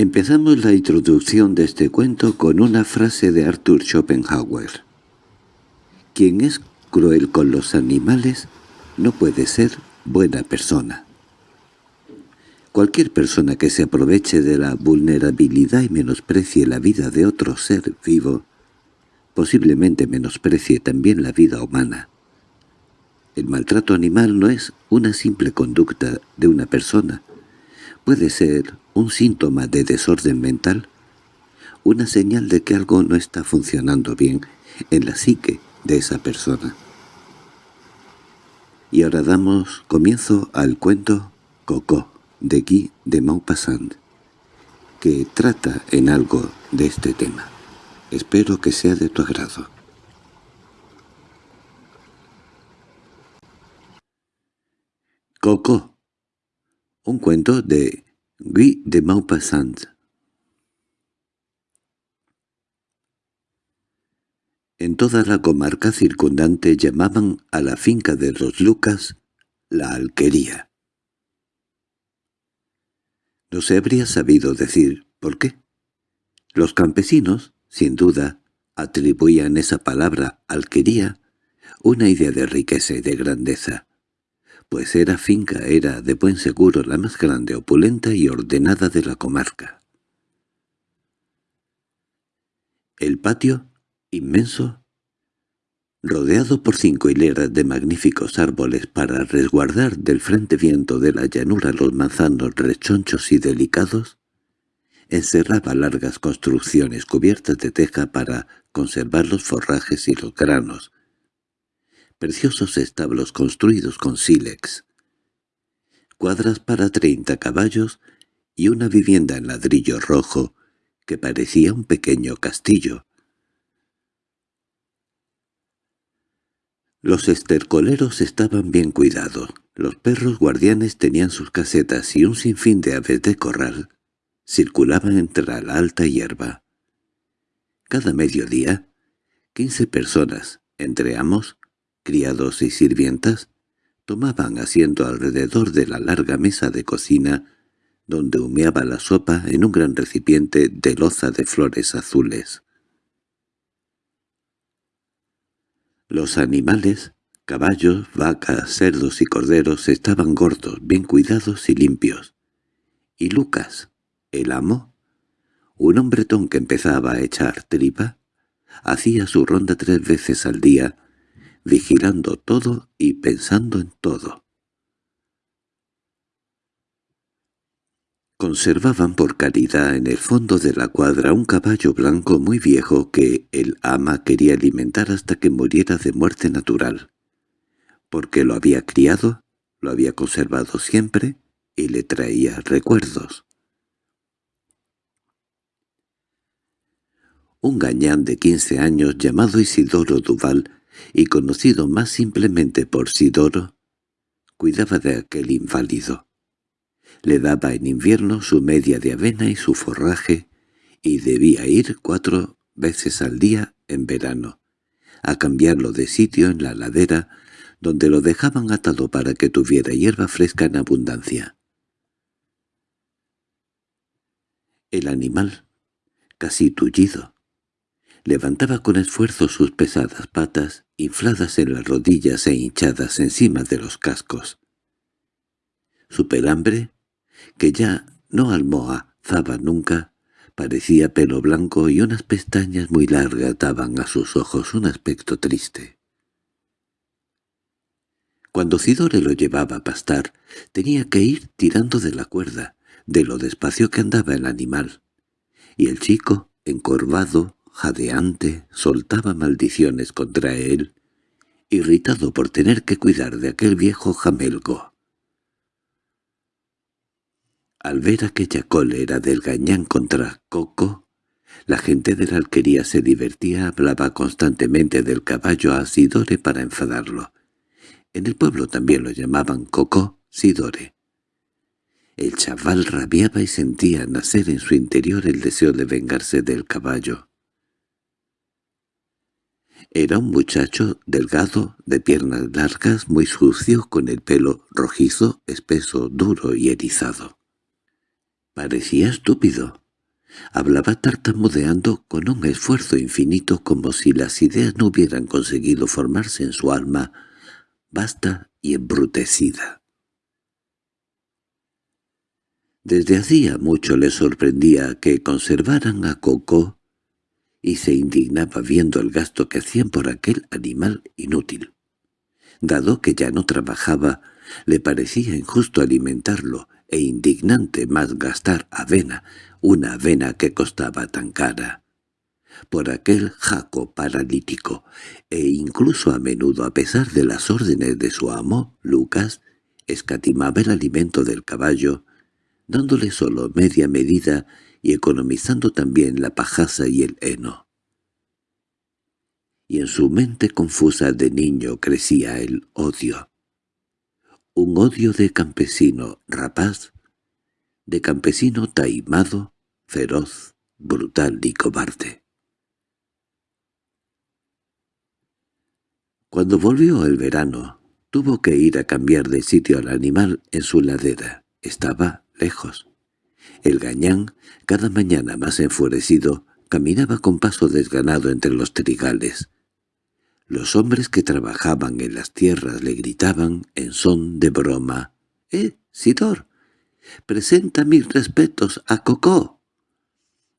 Empezamos la introducción de este cuento con una frase de Arthur Schopenhauer. Quien es cruel con los animales no puede ser buena persona. Cualquier persona que se aproveche de la vulnerabilidad y menosprecie la vida de otro ser vivo, posiblemente menosprecie también la vida humana. El maltrato animal no es una simple conducta de una persona. Puede ser un síntoma de desorden mental, una señal de que algo no está funcionando bien en la psique de esa persona. Y ahora damos comienzo al cuento Coco de Guy de Maupassant, que trata en algo de este tema. Espero que sea de tu agrado. Coco, un cuento de Guy de Maupassant. En toda la comarca circundante llamaban a la finca de los Lucas la alquería. No se habría sabido decir por qué. Los campesinos, sin duda, atribuían esa palabra alquería una idea de riqueza y de grandeza, pues era finca, era de buen seguro la más grande, opulenta y ordenada de la comarca. El patio, inmenso, rodeado por cinco hileras de magníficos árboles para resguardar del frente viento de la llanura los manzanos rechonchos y delicados, encerraba largas construcciones cubiertas de teja para conservar los forrajes y los granos, preciosos establos construidos con sílex, cuadras para treinta caballos y una vivienda en ladrillo rojo que parecía un pequeño castillo, Los estercoleros estaban bien cuidados, los perros guardianes tenían sus casetas y un sinfín de aves de corral circulaban entre la alta hierba. Cada mediodía, quince personas, entre amos, criados y sirvientas, tomaban asiento alrededor de la larga mesa de cocina donde humeaba la sopa en un gran recipiente de loza de flores azules. Los animales, caballos, vacas, cerdos y corderos estaban gordos, bien cuidados y limpios. Y Lucas, el amo, un hombretón que empezaba a echar tripa, hacía su ronda tres veces al día, vigilando todo y pensando en todo. Conservaban por caridad en el fondo de la cuadra un caballo blanco muy viejo que el ama quería alimentar hasta que muriera de muerte natural. Porque lo había criado, lo había conservado siempre y le traía recuerdos. Un gañán de quince años llamado Isidoro Duval y conocido más simplemente por Sidoro, cuidaba de aquel inválido. Le daba en invierno su media de avena y su forraje, y debía ir cuatro veces al día en verano, a cambiarlo de sitio en la ladera, donde lo dejaban atado para que tuviera hierba fresca en abundancia. El animal, casi tullido, levantaba con esfuerzo sus pesadas patas, infladas en las rodillas e hinchadas encima de los cascos. Su pelambre que ya no almohazaba nunca, parecía pelo blanco y unas pestañas muy largas daban a sus ojos un aspecto triste. Cuando Cidore lo llevaba a pastar, tenía que ir tirando de la cuerda, de lo despacio que andaba el animal, y el chico, encorvado, jadeante, soltaba maldiciones contra él, irritado por tener que cuidar de aquel viejo jamelgo. Al ver aquella cólera del gañán contra Coco, la gente de la alquería se divertía, hablaba constantemente del caballo a Sidore para enfadarlo. En el pueblo también lo llamaban Coco Sidore. El chaval rabiaba y sentía nacer en su interior el deseo de vengarse del caballo. Era un muchacho delgado, de piernas largas, muy sucio, con el pelo rojizo, espeso, duro y erizado. Parecía estúpido, Hablaba tartamudeando con un esfuerzo infinito como si las ideas no hubieran conseguido formarse en su alma vasta y embrutecida. Desde hacía mucho le sorprendía que conservaran a Coco y se indignaba viendo el gasto que hacían por aquel animal inútil. Dado que ya no trabajaba, le parecía injusto alimentarlo e indignante más gastar avena, una avena que costaba tan cara. Por aquel jaco paralítico, e incluso a menudo a pesar de las órdenes de su amo, Lucas, escatimaba el alimento del caballo, dándole solo media medida y economizando también la pajaza y el heno. Y en su mente confusa de niño crecía el odio. Un odio de campesino rapaz, de campesino taimado, feroz, brutal y cobarde. Cuando volvió el verano, tuvo que ir a cambiar de sitio al animal en su ladera. Estaba lejos. El gañán, cada mañana más enfurecido, caminaba con paso desganado entre los trigales. Los hombres que trabajaban en las tierras le gritaban en son de broma. —¡Eh, Sidor! ¡Presenta mis respetos a Cocó!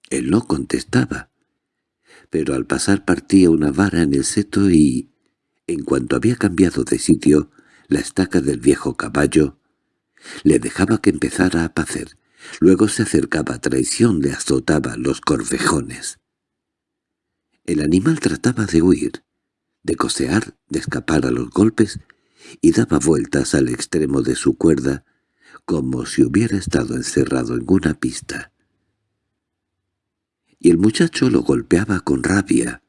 Él no contestaba, pero al pasar partía una vara en el seto y, en cuanto había cambiado de sitio, la estaca del viejo caballo, le dejaba que empezara a pacer, Luego se acercaba a traición, le azotaba los corvejones. El animal trataba de huir, de cosear, de escapar a los golpes, y daba vueltas al extremo de su cuerda, como si hubiera estado encerrado en una pista. Y el muchacho lo golpeaba con rabia,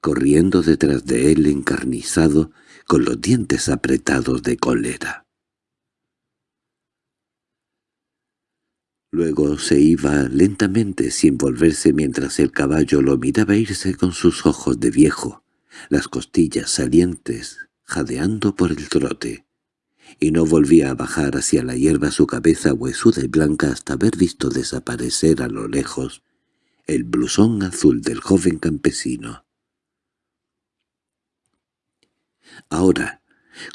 corriendo detrás de él encarnizado, con los dientes apretados de cólera. Luego se iba lentamente sin volverse mientras el caballo lo miraba irse con sus ojos de viejo, las costillas salientes, jadeando por el trote, y no volvía a bajar hacia la hierba su cabeza huesuda y blanca hasta haber visto desaparecer a lo lejos el blusón azul del joven campesino. Ahora,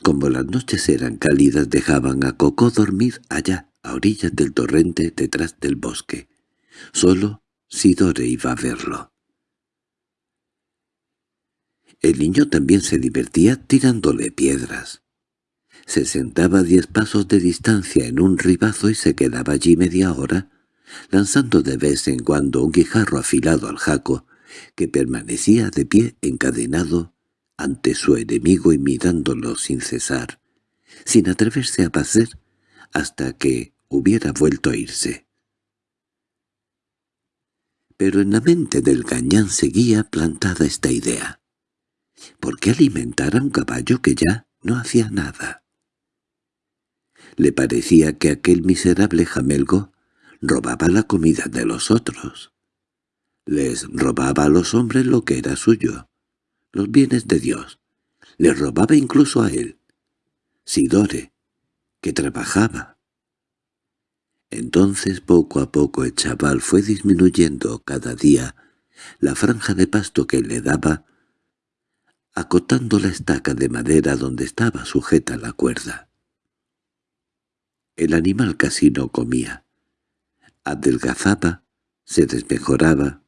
como las noches eran cálidas, dejaban a Coco dormir allá, a orillas del torrente detrás del bosque. Solo Sidore iba a verlo. El niño también se divertía tirándole piedras. Se sentaba a diez pasos de distancia en un ribazo y se quedaba allí media hora, lanzando de vez en cuando un guijarro afilado al jaco, que permanecía de pie encadenado ante su enemigo y mirándolo sin cesar, sin atreverse a pasar hasta que hubiera vuelto a irse. Pero en la mente del gañán seguía plantada esta idea. ¿Por qué alimentar a un caballo que ya no hacía nada? Le parecía que aquel miserable jamelgo robaba la comida de los otros. Les robaba a los hombres lo que era suyo, los bienes de Dios. Les robaba incluso a él, Sidore, que trabajaba. Entonces poco a poco el chaval fue disminuyendo cada día la franja de pasto que le daba, acotando la estaca de madera donde estaba sujeta la cuerda. El animal casi no comía. Adelgazaba, se desmejoraba.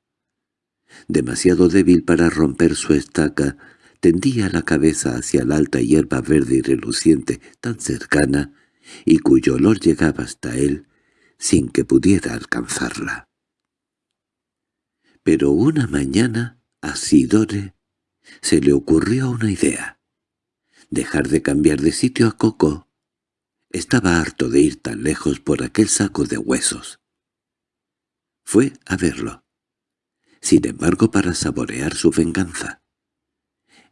Demasiado débil para romper su estaca, tendía la cabeza hacia la alta hierba verde y reluciente tan cercana y cuyo olor llegaba hasta él sin que pudiera alcanzarla. Pero una mañana a Sidore se le ocurrió una idea. Dejar de cambiar de sitio a Coco. Estaba harto de ir tan lejos por aquel saco de huesos. Fue a verlo. Sin embargo, para saborear su venganza.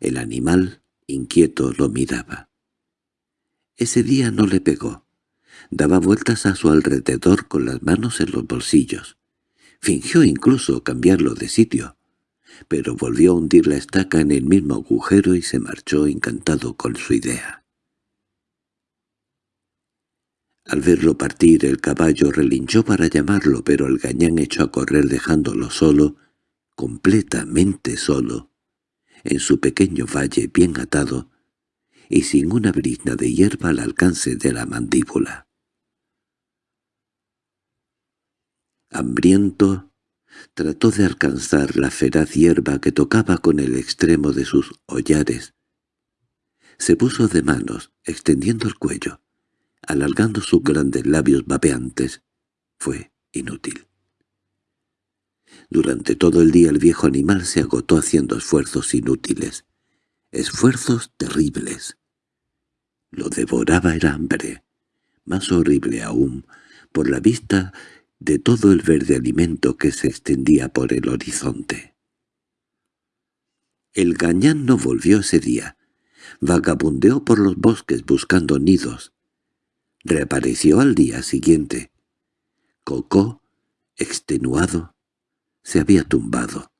El animal, inquieto, lo miraba. Ese día no le pegó. Daba vueltas a su alrededor con las manos en los bolsillos. Fingió incluso cambiarlo de sitio, pero volvió a hundir la estaca en el mismo agujero y se marchó encantado con su idea. Al verlo partir el caballo relinchó para llamarlo, pero el gañán echó a correr dejándolo solo, completamente solo, en su pequeño valle bien atado, y sin una brizna de hierba al alcance de la mandíbula. Hambriento, trató de alcanzar la feraz hierba que tocaba con el extremo de sus hollares. Se puso de manos, extendiendo el cuello, alargando sus grandes labios babeantes. Fue inútil. Durante todo el día el viejo animal se agotó haciendo esfuerzos inútiles, esfuerzos terribles. Lo devoraba el hambre, más horrible aún, por la vista de todo el verde alimento que se extendía por el horizonte. El gañán no volvió ese día. Vagabundeó por los bosques buscando nidos. Reapareció al día siguiente. Cocó, extenuado, se había tumbado.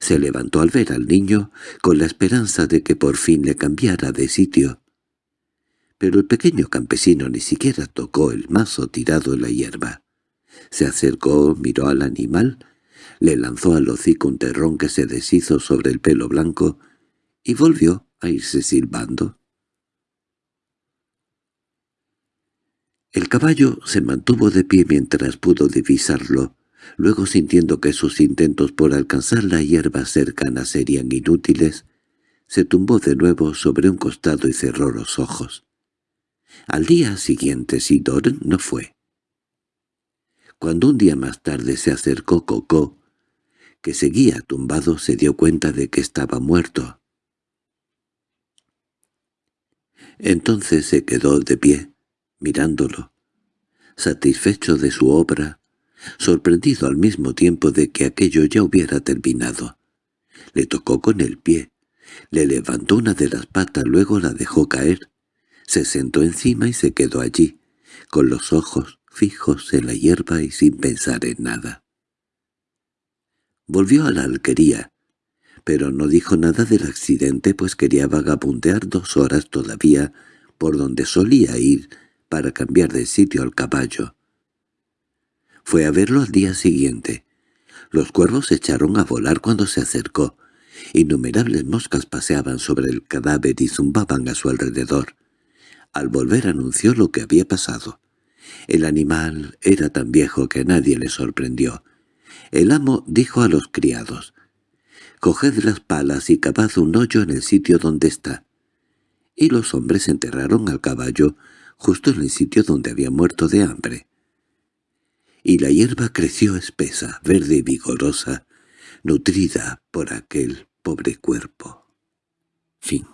Se levantó al ver al niño con la esperanza de que por fin le cambiara de sitio. Pero el pequeño campesino ni siquiera tocó el mazo tirado en la hierba. Se acercó, miró al animal, le lanzó al hocico un terrón que se deshizo sobre el pelo blanco y volvió a irse silbando. El caballo se mantuvo de pie mientras pudo divisarlo, Luego sintiendo que sus intentos por alcanzar la hierba cercana serían inútiles, se tumbó de nuevo sobre un costado y cerró los ojos. Al día siguiente Sidor no fue. Cuando un día más tarde se acercó Cocó, que seguía tumbado, se dio cuenta de que estaba muerto. Entonces se quedó de pie, mirándolo, satisfecho de su obra, sorprendido al mismo tiempo de que aquello ya hubiera terminado. Le tocó con el pie, le levantó una de las patas, luego la dejó caer, se sentó encima y se quedó allí, con los ojos fijos en la hierba y sin pensar en nada. Volvió a la alquería, pero no dijo nada del accidente pues quería vagabundear dos horas todavía por donde solía ir para cambiar de sitio al caballo. Fue a verlo al día siguiente. Los cuervos se echaron a volar cuando se acercó. Innumerables moscas paseaban sobre el cadáver y zumbaban a su alrededor. Al volver anunció lo que había pasado. El animal era tan viejo que nadie le sorprendió. El amo dijo a los criados, «Coged las palas y cavad un hoyo en el sitio donde está». Y los hombres enterraron al caballo justo en el sitio donde había muerto de hambre y la hierba creció espesa, verde y vigorosa, nutrida por aquel pobre cuerpo. Fin